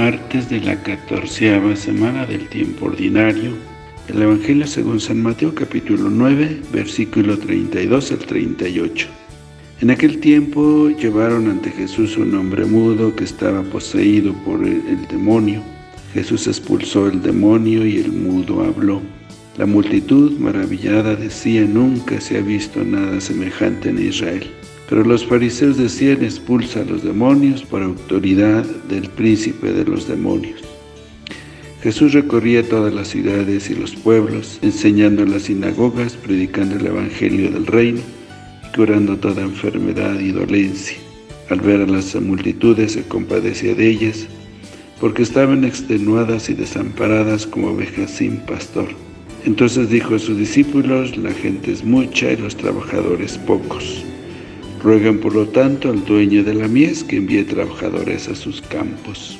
martes de la catorceava semana del tiempo ordinario. El Evangelio según San Mateo capítulo 9, versículo 32 al 38. En aquel tiempo llevaron ante Jesús un hombre mudo que estaba poseído por el, demonio. Jesús expulsó el demonio y el mudo habló. La multitud maravillada decía, nunca se ha visto nada semejante en Israel. Pero los fariseos decían, expulsa a los demonios por autoridad del príncipe de los demonios. Jesús recorría todas las ciudades y los pueblos, enseñando en las sinagogas, predicando el evangelio del reino y curando toda enfermedad y dolencia. Al ver a las multitudes se compadecía de ellas, porque estaban extenuadas y desamparadas como ovejas sin pastor. Entonces dijo a sus discípulos, la gente es mucha y los trabajadores pocos. Ruegan por lo tanto al dueño de la mies que envíe trabajadores a sus campos.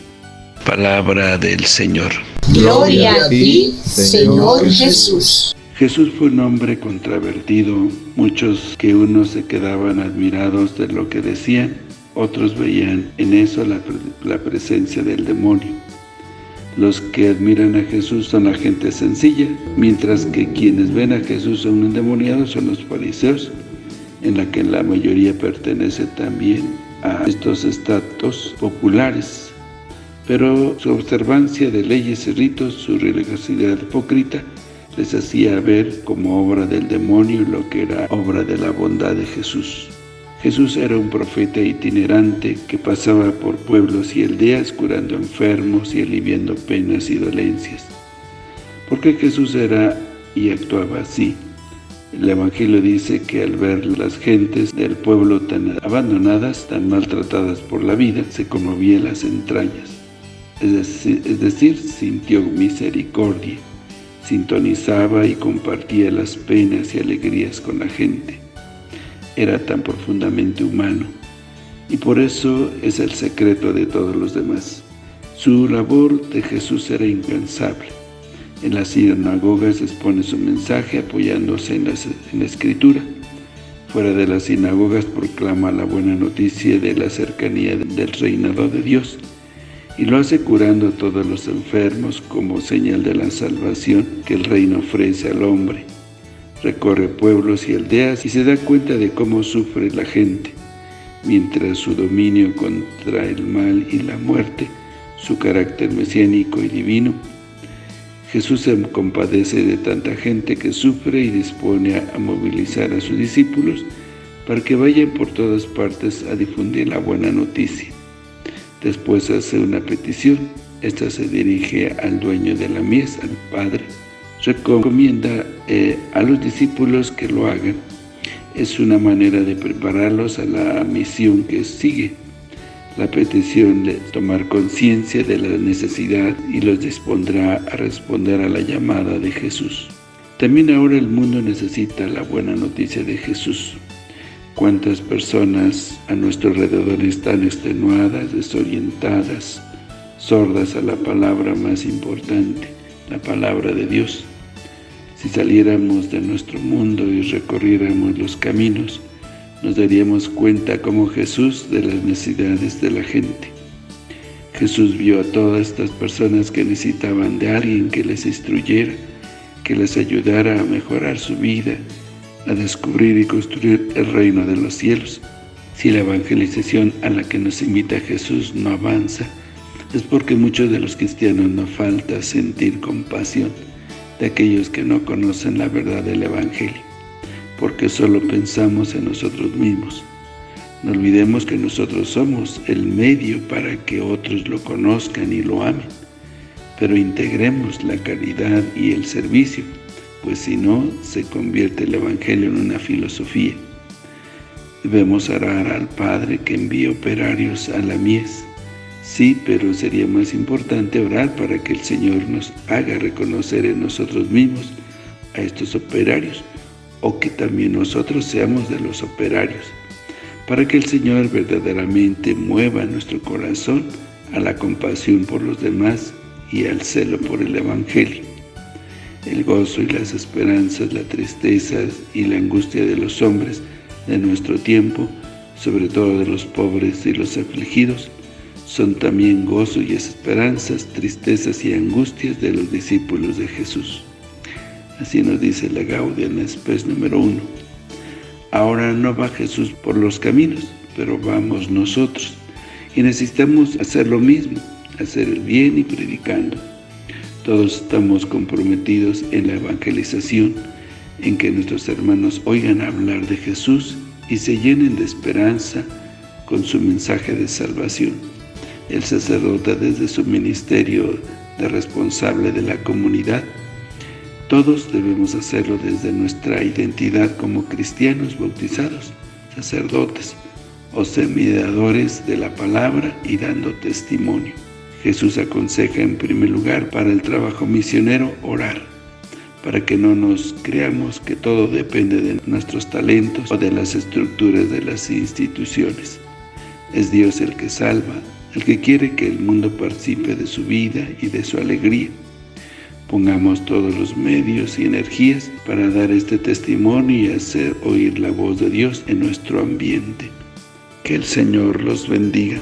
Palabra del Señor. Gloria a ti, Señor Jesús. Jesús fue un hombre contravertido, muchos que unos se quedaban admirados de lo que decían, otros veían en eso la, la presencia del demonio. Los que admiran a Jesús son la gente sencilla, mientras que quienes ven a Jesús son endemoniados son los fariseos, en la que la mayoría pertenece también a estos estatus populares. Pero su observancia de leyes y ritos, su religiosidad hipócrita, les hacía ver como obra del demonio lo que era obra de la bondad de Jesús. Jesús era un profeta itinerante que pasaba por pueblos y aldeas curando enfermos y aliviando penas y dolencias. Porque Jesús era y actuaba así. El Evangelio dice que al ver las gentes del pueblo tan abandonadas, tan maltratadas por la vida, se conmovía las entrañas. Es decir, es decir, sintió misericordia, sintonizaba y compartía las penas y alegrías con la gente. Era tan profundamente humano, y por eso es el secreto de todos los demás. Su labor de Jesús era incansable en las sinagogas expone su mensaje apoyándose en, la escritura. Fuera de las sinagogas proclama la buena noticia de la cercanía del reinado de Dios y lo hace curando a todos los enfermos como señal de la salvación que el reino ofrece al hombre. Recorre pueblos y aldeas y se da cuenta de cómo sufre la gente, mientras su dominio contra el mal y la muerte, su carácter mesiánico y divino, Jesús se compadece de tanta gente que sufre y dispone a, movilizar a sus discípulos para que vayan por todas partes a difundir la buena noticia. Después hace una petición, esta se dirige al dueño de la mies, al Padre, recomienda eh, a los discípulos que lo hagan. Es una manera de prepararlos a la misión que sigue la petición de tomar conciencia de la necesidad y los dispondrá a responder a la llamada de Jesús. También ahora el mundo necesita la buena noticia de Jesús. ¿Cuántas personas a nuestro alrededor están extenuadas, desorientadas, sordas a la palabra más importante, la palabra de Dios? Si saliéramos de nuestro mundo y recorriéramos los caminos, nos daríamos cuenta como Jesús de las necesidades de la gente. Jesús vio a todas estas personas que necesitaban de alguien que les instruyera, que les ayudara a mejorar su vida, a descubrir y construir el reino de los cielos. Si la evangelización a la que nos invita Jesús no avanza, es porque muchos de los cristianos nos falta sentir compasión de aquellos que no conocen la verdad del Evangelio porque solo pensamos en nosotros mismos. No olvidemos que nosotros somos el medio para que otros lo conozcan y lo amen, pero integremos la caridad y el servicio, pues si no, se convierte el Evangelio en una filosofía. Debemos orar al Padre que envíe operarios a la mies. Sí, pero sería más importante orar para que el Señor nos haga reconocer en nosotros mismos a estos operarios, o que también nosotros seamos de los operarios, para que el Señor verdaderamente mueva nuestro corazón a la compasión por los demás y al celo por el Evangelio. El gozo y las esperanzas, la tristeza y la angustia de los hombres de nuestro tiempo, sobre todo de los pobres y los afligidos, son también gozo y esperanzas, tristezas y angustias de los discípulos de Jesús. Así nos dice la Gaudium Spes número uno. Ahora no va Jesús por los caminos, pero vamos nosotros. Y necesitamos hacer lo mismo, hacer el bien y predicando. Todos estamos comprometidos en la evangelización, en que nuestros hermanos oigan hablar de Jesús y se llenen de esperanza con su mensaje de salvación el sacerdote desde su ministerio de responsable de la comunidad. Todos debemos hacerlo desde nuestra identidad como cristianos bautizados, sacerdotes o semidadores de la palabra y dando testimonio. Jesús aconseja en primer lugar para el trabajo misionero orar, para que no nos creamos que todo depende de nuestros talentos o de las estructuras de las instituciones. Es Dios el que salva, el que quiere que el mundo participe de su vida y de su alegría. Pongamos todos los medios y energías para dar este testimonio y hacer oír la voz de Dios en nuestro ambiente. Que el Señor los bendiga.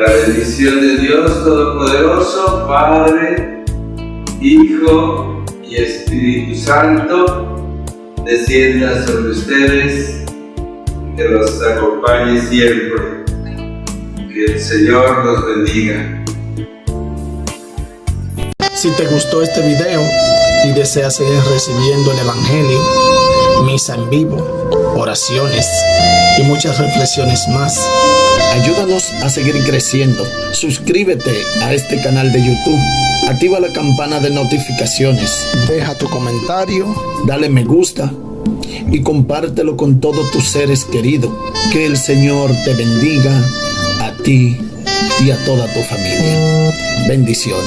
La bendición de Dios Todopoderoso, Padre, Hijo y Espíritu Santo, descienda sobre ustedes, que los acompañe siempre. Que el Señor los bendiga. Si te gustó este video y deseas seguir recibiendo el Evangelio, misa en vivo, oraciones y muchas reflexiones más, Ayúdanos a seguir creciendo. Suscríbete a este canal de YouTube. Activa la campana de notificaciones. Deja tu comentario. Dale me gusta. Y compártelo con todos tus seres queridos. Que el Señor te bendiga a ti y a toda tu familia. Bendiciones.